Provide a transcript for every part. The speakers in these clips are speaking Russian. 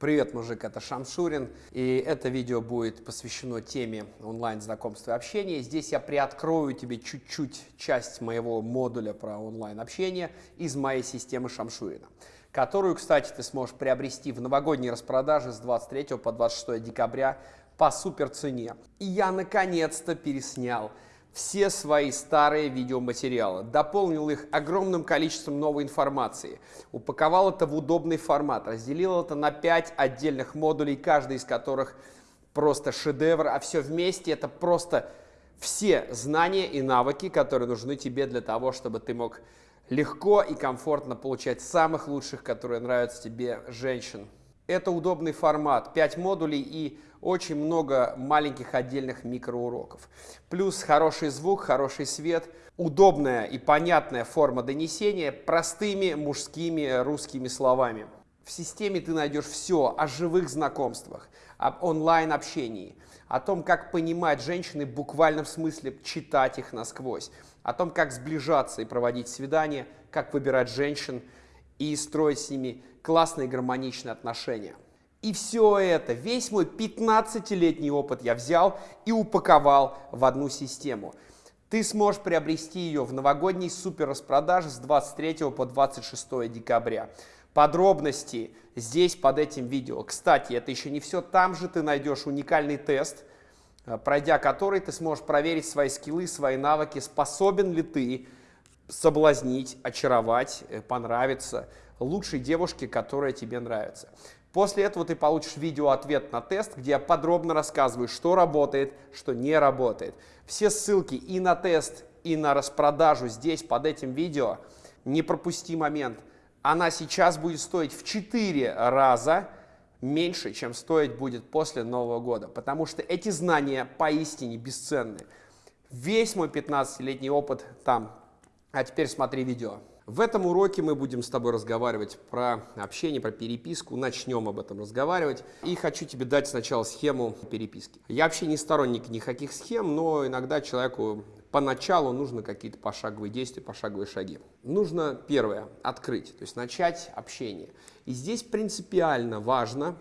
Привет, мужик, это Шамшурин, и это видео будет посвящено теме онлайн-знакомства и общения. Здесь я приоткрою тебе чуть-чуть часть моего модуля про онлайн-общение из моей системы Шамшурина, которую, кстати, ты сможешь приобрести в новогодней распродаже с 23 по 26 декабря по супер цене. И я наконец-то переснял все свои старые видеоматериалы, дополнил их огромным количеством новой информации, упаковал это в удобный формат, разделил это на 5 отдельных модулей, каждый из которых просто шедевр, а все вместе это просто все знания и навыки, которые нужны тебе для того, чтобы ты мог легко и комфортно получать самых лучших, которые нравятся тебе, женщин. Это удобный формат, 5 модулей и очень много маленьких отдельных микроуроков. Плюс хороший звук, хороший свет, удобная и понятная форма донесения простыми мужскими русскими словами. В системе ты найдешь все о живых знакомствах, об онлайн-общении, о том, как понимать женщины в буквальном смысле, читать их насквозь, о том, как сближаться и проводить свидания, как выбирать женщин и строить с ними классные гармоничные отношения. И все это, весь мой 15-летний опыт я взял и упаковал в одну систему. Ты сможешь приобрести ее в новогодней супер распродаже с 23 по 26 декабря. Подробности здесь под этим видео. Кстати, это еще не все. Там же ты найдешь уникальный тест, э, пройдя который ты сможешь проверить свои скиллы, свои навыки, способен ли ты соблазнить, очаровать, э, понравиться лучшей девушке, которая тебе нравится. После этого ты получишь видео-ответ на тест, где я подробно рассказываю, что работает, что не работает. Все ссылки и на тест, и на распродажу здесь, под этим видео. Не пропусти момент. Она сейчас будет стоить в 4 раза меньше, чем стоить будет после Нового года, потому что эти знания поистине бесценны. Весь мой 15-летний опыт там. А теперь смотри видео. В этом уроке мы будем с тобой разговаривать про общение, про переписку. Начнем об этом разговаривать. И хочу тебе дать сначала схему переписки. Я вообще не сторонник никаких схем, но иногда человеку поначалу нужно какие-то пошаговые действия, пошаговые шаги. Нужно, первое, открыть, то есть начать общение. И здесь принципиально важно,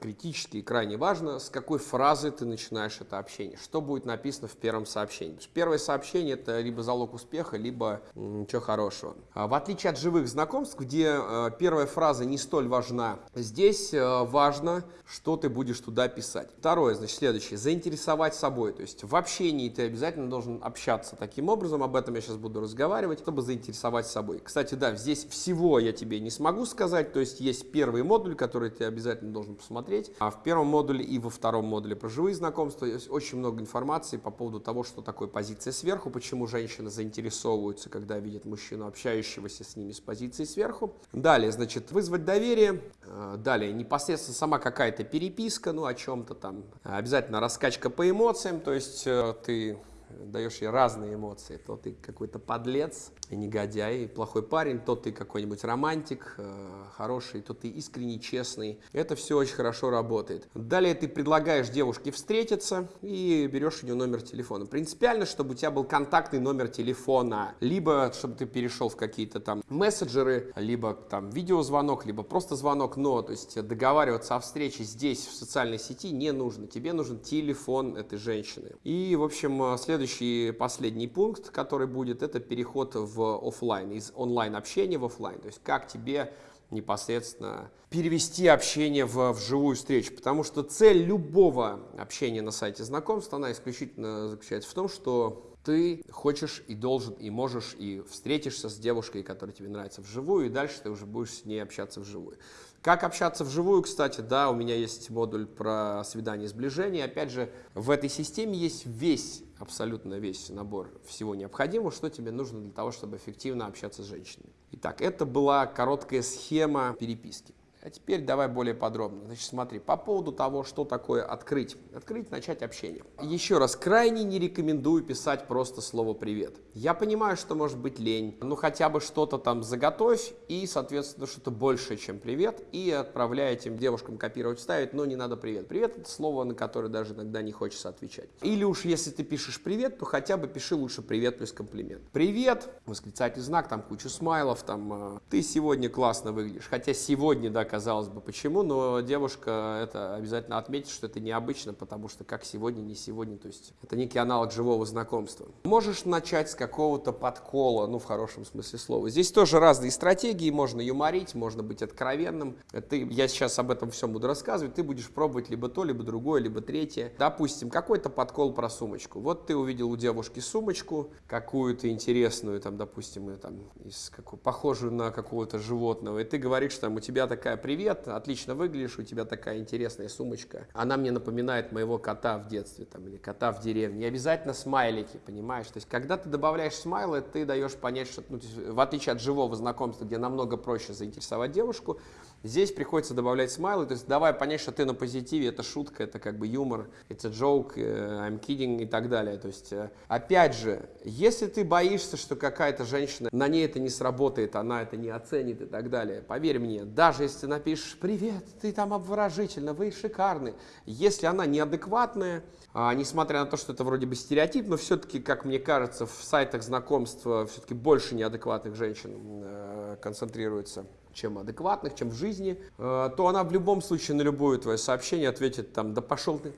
критически и крайне важно, с какой фразы ты начинаешь это общение, что будет написано в первом сообщении. Первое сообщение – это либо залог успеха, либо ничего хорошего. А в отличие от живых знакомств, где э, первая фраза не столь важна, здесь э, важно, что ты будешь туда писать. Второе, значит, следующее – заинтересовать собой. То есть в общении ты обязательно должен общаться таким образом, об этом я сейчас буду разговаривать, чтобы заинтересовать собой. Кстати, да, здесь всего я тебе не смогу сказать, то есть есть первый модуль, который ты обязательно должен посмотреть. А в первом модуле и во втором модуле про живые знакомства есть очень много информации по поводу того, что такое позиция сверху, почему женщины заинтересовываются, когда видят мужчину, общающегося с ними с позиции сверху. Далее, значит, вызвать доверие. Э, далее, непосредственно сама какая-то переписка, ну, о чем-то там. Обязательно раскачка по эмоциям, то есть э, ты даешь ей разные эмоции. То ты какой-то подлец, и негодяй, и плохой парень, то ты какой-нибудь романтик, э, хороший, то ты искренний, честный. Это все очень хорошо работает. Далее ты предлагаешь девушке встретиться и берешь у нее номер телефона. Принципиально, чтобы у тебя был контактный номер телефона, либо чтобы ты перешел в какие-то там мессенджеры, либо там видеозвонок, либо просто звонок, но то есть договариваться о встрече здесь, в социальной сети, не нужно. Тебе нужен телефон этой женщины. И, в общем, э, следующий, последний пункт, который будет, это переход в офлайн, из онлайн общения в офлайн. То есть как тебе непосредственно перевести общение в, в живую встречу. Потому что цель любого общения на сайте знакомств, она исключительно заключается в том, что ты хочешь и должен, и можешь, и встретишься с девушкой, которая тебе нравится вживую, и дальше ты уже будешь с ней общаться вживую. Как общаться вживую, кстати, да, у меня есть модуль про свидание и сближение. Опять же, в этой системе есть весь, абсолютно весь набор всего необходимого, что тебе нужно для того, чтобы эффективно общаться с женщинами. Итак, это была короткая схема переписки. А теперь давай более подробно. Значит, смотри, по поводу того, что такое открыть. Открыть, начать общение. Еще раз, крайне не рекомендую писать просто слово «привет». Я понимаю, что может быть лень, ну хотя бы что-то там заготовь и, соответственно, что-то большее, чем «привет», и отправляй этим девушкам копировать, ставить, но не надо «привет». «Привет» — это слово, на которое даже иногда не хочется отвечать. Или уж если ты пишешь «привет», то хотя бы пиши лучше «привет» плюс комплимент. «Привет», восклицательный знак, там куча смайлов, там «ты сегодня классно выглядишь», хотя сегодня, да, казалось бы, почему, но девушка это обязательно отметит, что это необычно, потому что как сегодня, не сегодня, то есть это некий аналог живого знакомства. Можешь начать с какого-то подкола, ну, в хорошем смысле слова. Здесь тоже разные стратегии, можно юморить, можно быть откровенным. Ты, я сейчас об этом всем буду рассказывать, ты будешь пробовать либо то, либо другое, либо третье. Допустим, какой-то подкол про сумочку. Вот ты увидел у девушки сумочку, какую-то интересную, там, допустим, там, из, какую, похожую на какого-то животного, и ты говоришь, там, у тебя такая, привет, отлично выглядишь, у тебя такая интересная сумочка. Она мне напоминает моего кота в детстве, там, или кота в деревне. Не обязательно смайлики, понимаешь? То есть, когда ты добавляешь смайлы, ты даешь понять, что, ну, в отличие от живого знакомства, где намного проще заинтересовать девушку, Здесь приходится добавлять смайлы, то есть давай понять, что ты на позитиве, это шутка, это как бы юмор, это joke, э, I'm kidding и так далее. То есть, э, опять же, если ты боишься, что какая-то женщина, на ней это не сработает, она это не оценит и так далее, поверь мне, даже если ты напишешь «Привет, ты там обворожительно, вы шикарны», если она неадекватная, а, несмотря на то, что это вроде бы стереотип, но все-таки, как мне кажется, в сайтах знакомства все-таки больше неадекватных женщин э, концентрируется чем адекватных, чем в жизни, э, то она в любом случае на любое твое сообщение ответит там «да пошел ты»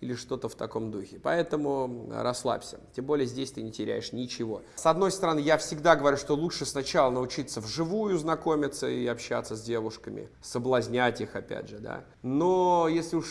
или что-то в таком духе. Поэтому расслабься. Тем более здесь ты не теряешь ничего. С одной стороны, я всегда говорю, что лучше сначала научиться вживую знакомиться и общаться с девушками, соблазнять их, опять же, да. Но если уж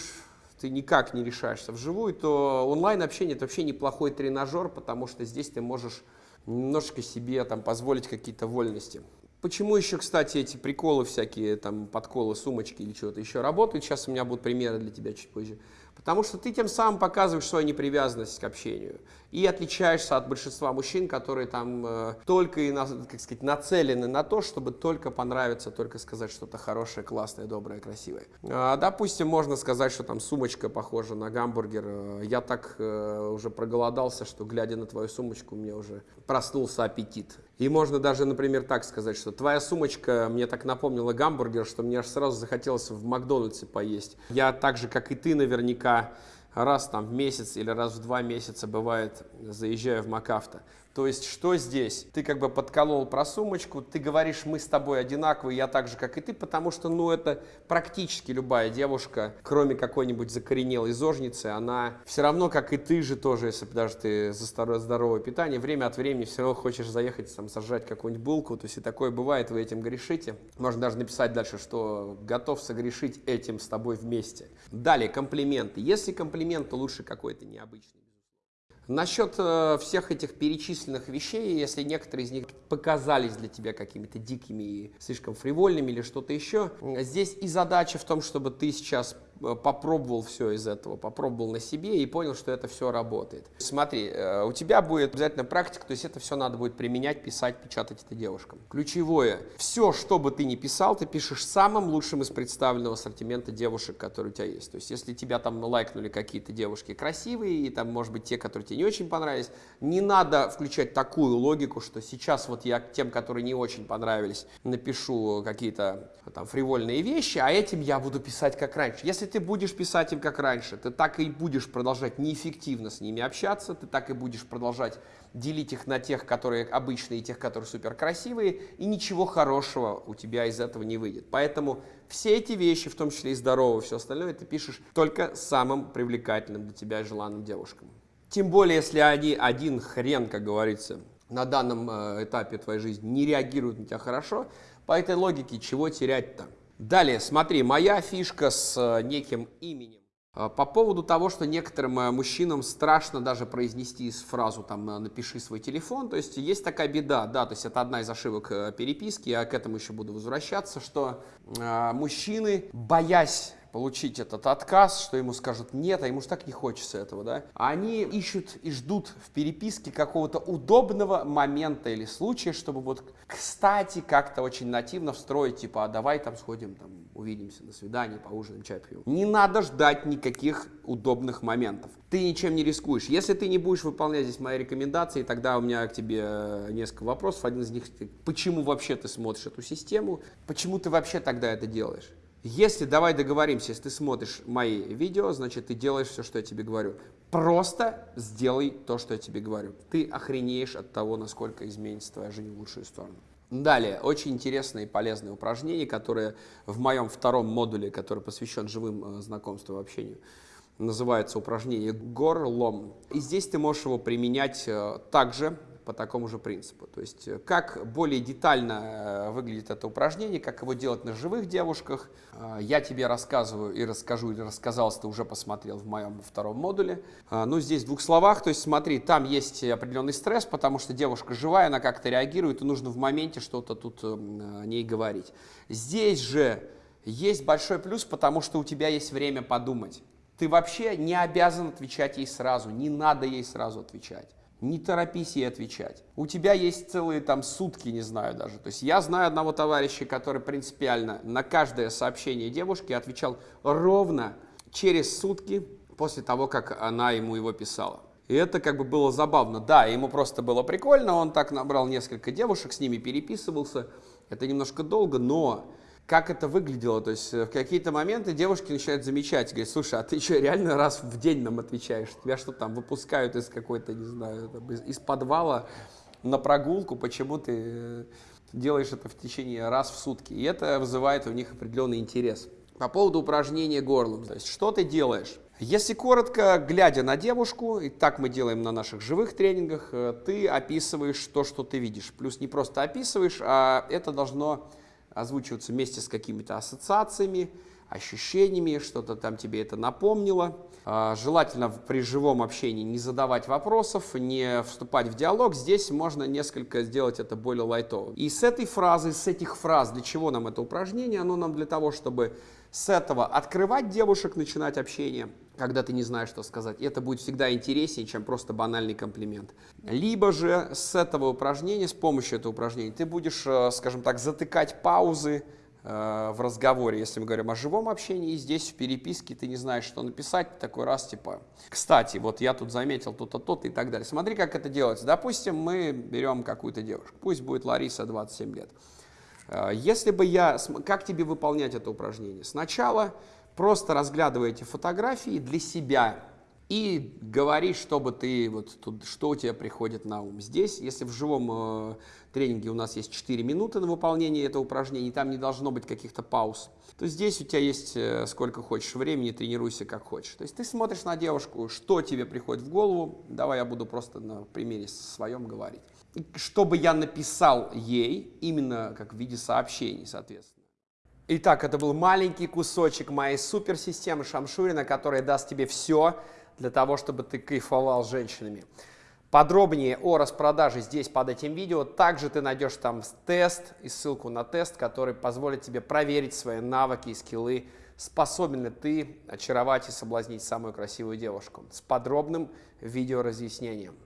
ты никак не решаешься вживую, то онлайн-общение это вообще неплохой тренажер, потому что здесь ты можешь немножечко себе там позволить какие-то вольности. Почему еще, кстати, эти приколы всякие, там, подколы, сумочки или чего-то еще работают? Сейчас у меня будут примеры для тебя чуть позже. Потому что ты тем самым показываешь свою непривязанность к общению и отличаешься от большинства мужчин, которые там э, только и, как сказать, нацелены на то, чтобы только понравиться, только сказать что-то хорошее, классное, доброе, красивое. А, допустим, можно сказать, что там сумочка похожа на гамбургер. Э, я так э, уже проголодался, что глядя на твою сумочку, у меня уже проснулся аппетит. И можно даже, например, так сказать, что твоя сумочка мне так напомнила гамбургер, что мне аж сразу захотелось в Макдональдсе поесть. Я так же, как и ты наверняка, раз там в месяц или раз в два месяца бывает заезжаю в МакАвто. То есть, что здесь? Ты как бы подколол про сумочку, ты говоришь, мы с тобой одинаковые, я так же, как и ты, потому что, ну, это практически любая девушка, кроме какой-нибудь закоренелой зожницы, она все равно, как и ты же тоже, если даже ты за здоровое питание, время от времени все равно хочешь заехать, там, сожрать какую-нибудь булку, то есть и такое бывает, вы этим грешите. Можно даже написать дальше, что готов согрешить этим с тобой вместе. Далее, комплименты. Если комплимент, то лучше какой-то необычный. Насчет э, всех этих перечисленных вещей, если некоторые из них показались для тебя какими-то дикими и слишком фривольными или что-то еще, здесь и задача в том, чтобы ты сейчас попробовал все из этого, попробовал на себе и понял, что это все работает. Смотри, э, у тебя будет обязательно практика, то есть это все надо будет применять, писать, печатать это девушкам. Ключевое, все, что бы ты ни писал, ты пишешь самым лучшим из представленного ассортимента девушек, которые у тебя есть. То есть если тебя там лайкнули какие-то девушки красивые, и там, может быть, те, которые тебе не очень понравились, не надо включать такую логику, что сейчас вот я тем, которые не очень понравились, напишу какие-то там фривольные вещи, а этим я буду писать как раньше. Если ты будешь писать им как раньше, ты так и будешь продолжать неэффективно с ними общаться, ты так и будешь продолжать делить их на тех, которые обычные, и тех, которые супер красивые, и ничего хорошего у тебя из этого не выйдет. Поэтому все эти вещи, в том числе и здоровое, все остальное, ты пишешь только самым привлекательным для тебя желанным девушкам. Тем более, если они один хрен, как говорится, на данном э, этапе твоей жизни не реагируют на тебя хорошо, по этой логике чего терять-то? Далее, смотри, моя фишка с э, неким именем. Э, по поводу того, что некоторым э, мужчинам страшно даже произнести фразу там «напиши свой телефон», то есть есть такая беда, да, то есть это одна из ошибок переписки, я к этому еще буду возвращаться, что мужчины, боясь получить этот отказ, что ему скажут нет, а ему же так не хочется этого, да. Они ищут и ждут в переписке какого-то удобного момента или случая, чтобы вот кстати как-то очень нативно встроить, типа, а давай там сходим, там, увидимся на свидании, поужинаем, чай пьем. Не надо ждать никаких удобных моментов. Ты ничем не рискуешь. Если ты не будешь выполнять здесь мои рекомендации, тогда у меня к тебе э, несколько вопросов. Один из них, почему вообще ты смотришь эту систему? Почему ты вообще тогда это делаешь? Если, давай договоримся, если ты смотришь мои видео, значит, ты делаешь все, что я тебе говорю. Просто сделай то, что я тебе говорю. Ты охренеешь от того, насколько изменится твоя жизнь в лучшую сторону. Далее, очень интересное и полезное упражнение, которое в моем втором модуле, который посвящен живым э, знакомствам и общению, называется упражнение горлом. И здесь ты можешь его применять э, также по такому же принципу. То есть э, как более детально э, выглядит это упражнение, как его делать на живых девушках, я тебе рассказываю и расскажу, или рассказал, если ты уже посмотрел в моем втором модуле. Ну, здесь в двух словах, то есть смотри, там есть определенный стресс, потому что девушка живая, она как-то реагирует, и нужно в моменте что-то тут о ней говорить. Здесь же есть большой плюс, потому что у тебя есть время подумать. Ты вообще не обязан отвечать ей сразу, не надо ей сразу отвечать. Не торопись ей отвечать. У тебя есть целые там сутки, не знаю даже. То есть я знаю одного товарища, который принципиально на каждое сообщение девушки отвечал ровно через сутки после того, как она ему его писала. И это как бы было забавно. Да, ему просто было прикольно, он так набрал несколько девушек, с ними переписывался. Это немножко долго, но как это выглядело. То есть э, в какие-то моменты девушки начинают замечать, говорят, слушай, а ты что, реально раз в день нам отвечаешь? Тебя что там выпускают из какой-то, не знаю, там, из, из подвала на прогулку, почему ты э, делаешь это в течение раз в сутки? И это вызывает у них определенный интерес. По поводу упражнения горлом, то есть что ты делаешь? Если коротко, глядя на девушку, и так мы делаем на наших живых тренингах, э, ты описываешь то, что ты видишь. Плюс не просто описываешь, а это должно озвучиваться вместе с какими-то ассоциациями, ощущениями, что-то там тебе это напомнило. А, желательно при живом общении не задавать вопросов, не вступать в диалог. Здесь можно несколько сделать это более лайтовым. И с этой фразы, с этих фраз, для чего нам это упражнение? Оно нам для того, чтобы с этого открывать девушек, начинать общение, когда ты не знаешь, что сказать. Это будет всегда интереснее, чем просто банальный комплимент. Либо же с этого упражнения, с помощью этого упражнения, ты будешь, э, скажем так, затыкать паузы э, в разговоре, если мы говорим о живом общении, и здесь в переписке ты не знаешь, что написать, такой раз типа, кстати, вот я тут заметил то-то, то-то и так далее. Смотри, как это делается. Допустим, мы берем какую-то девушку, пусть будет Лариса, 27 лет. Э, если бы я... Как тебе выполнять это упражнение? Сначала просто разглядывай эти фотографии для себя и говори, чтобы ты, вот тут, что у тебя приходит на ум. Здесь, если в живом э, тренинге у нас есть 4 минуты на выполнение этого упражнения, там не должно быть каких-то пауз, то здесь у тебя есть э, сколько хочешь времени, тренируйся как хочешь. То есть ты смотришь на девушку, что тебе приходит в голову, давай я буду просто на примере своем говорить чтобы я написал ей именно как в виде сообщений, соответственно. Итак, это был маленький кусочек моей суперсистемы Шамшурина, которая даст тебе все для того, чтобы ты кайфовал с женщинами. Подробнее о распродаже здесь под этим видео. Также ты найдешь там тест и ссылку на тест, который позволит тебе проверить свои навыки и скиллы, способен ли ты очаровать и соблазнить самую красивую девушку с подробным видеоразъяснением.